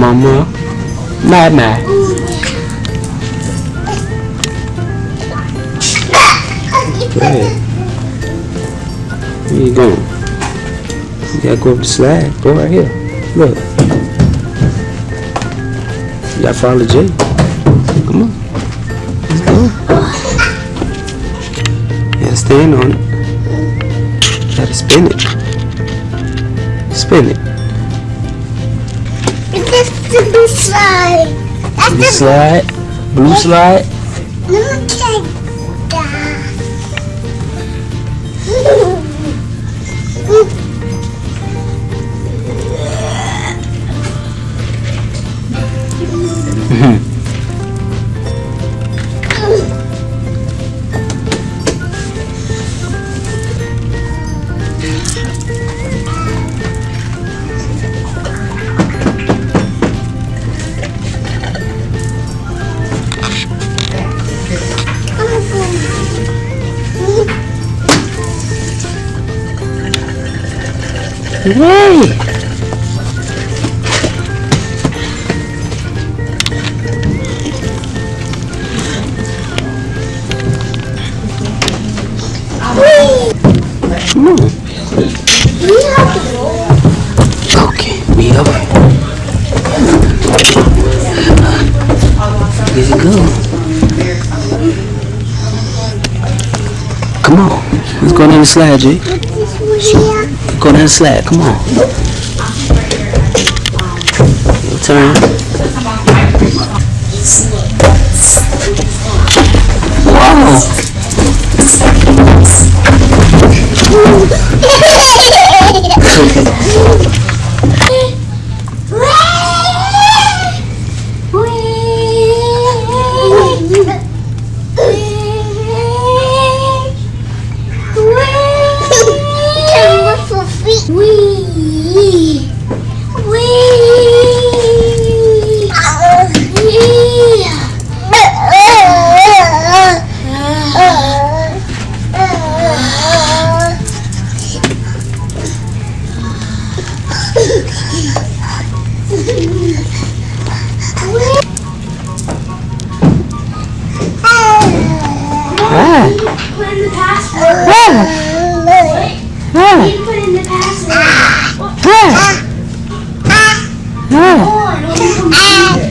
Mama, Mama. Ahead. Where you going? You gotta go up the slide. Go right here. Look. You gotta follow Jay. Come on. Let's go. Yeah, stand on it. Gotta spin it. Spin it. The blue slide. That's Blue the slide. Blue slide. blue kid. Yay! Come. Okay, we up. Here you go. Come on. Let's go down the slide, Jay. Go down slide. Come on. Turn. Put in the password. Ah. You put in the password. On, on the computer.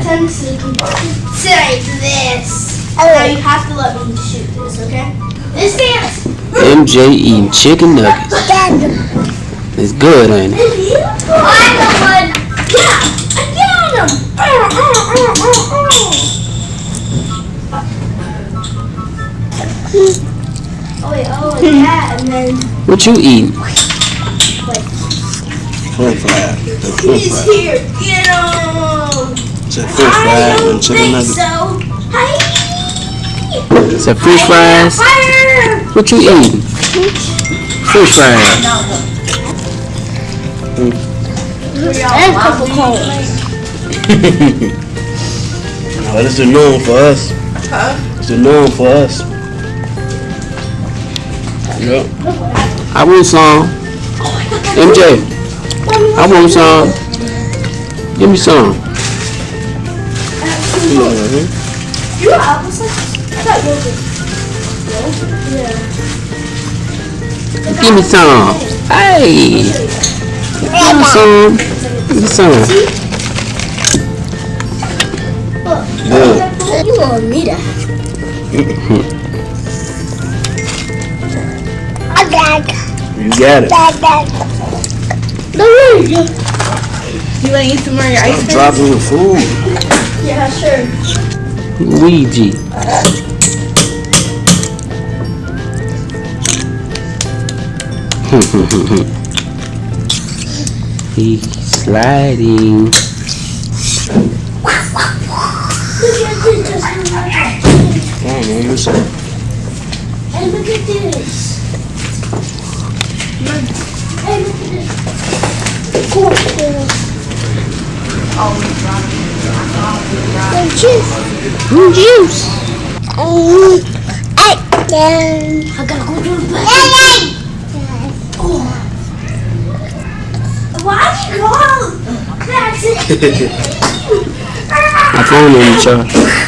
Attempts to the computer. Say this. Now you have to let me shoot this, okay? This dance. MJ eating chicken nuggets. It's good, ain't it? I'm the one. Yeah, I got him. Oh wait, oh yeah, and then What you eating? French fries. He's here. Get him. Said French I fries don't and chicken think nuggets. so. Hi. It's a fish fries. Fire. What you eating? Fish fries. And Coca-Cola. No, this is the norm for us. Huh? It's the norm for us. Yep. I want some. MJ, I want some. Give me some. What I mean? You got applesauce? I got yogurt. Yeah. Give me some. Hey. Give me some. Give me some. Good. You want me to You got it. No way. You want to eat some more of your ice Stop cream? dropping your food. Yeah, sure. Luigi. He's sliding. Look at this. just- Come on, man. Listen. Hey, look at this. Hey. Oh, juice. Juice. Um, I, I gotta go to the hey, bathroom. Why you? That's it. My phone on the charge.